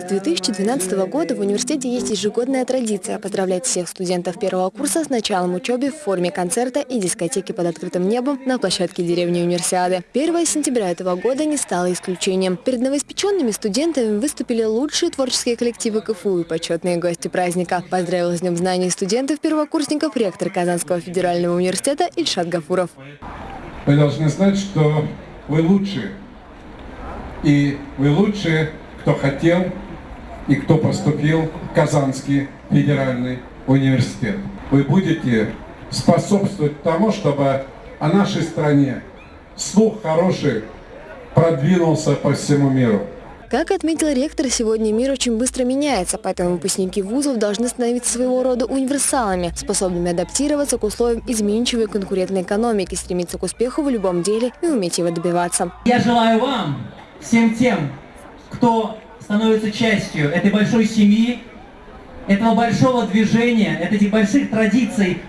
С 2012 года в университете есть ежегодная традиция поздравлять всех студентов первого курса с началом учебы в форме концерта и дискотеки под открытым небом на площадке деревни Универсиады. 1 сентября этого года не стало исключением. Перед новоиспеченными студентами выступили лучшие творческие коллективы КФУ и почетные гости праздника. Поздравил с Днем знаний студентов-первокурсников ректор Казанского федерального университета Ильшат Гафуров. Вы должны знать, что вы лучшие. И вы лучшие кто хотел и кто поступил в Казанский федеральный университет. Вы будете способствовать тому, чтобы о нашей стране слух хороший продвинулся по всему миру. Как отметил ректор, сегодня мир очень быстро меняется, поэтому выпускники вузов должны становиться своего рода универсалами, способными адаптироваться к условиям изменчивой конкурентной экономики, стремиться к успеху в любом деле и уметь его добиваться. Я желаю вам, всем тем, кто становится частью этой большой семьи, этого большого движения, этих больших традиций,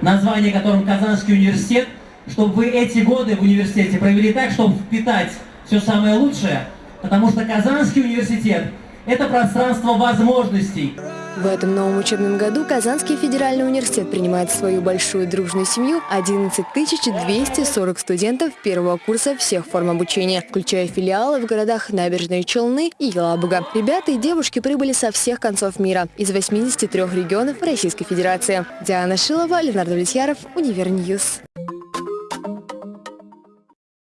название которым Казанский университет, чтобы вы эти годы в университете провели так, чтобы впитать все самое лучшее, потому что Казанский университет – это пространство возможностей. В этом новом учебном году Казанский федеральный университет принимает в свою большую дружную семью 11 240 студентов первого курса всех форм обучения, включая филиалы в городах Набережные Челны и Елабуга. Ребята и девушки прибыли со всех концов мира, из 83 регионов Российской Федерации. Диана Шилова, Леонард Влетьяров, Универньюз.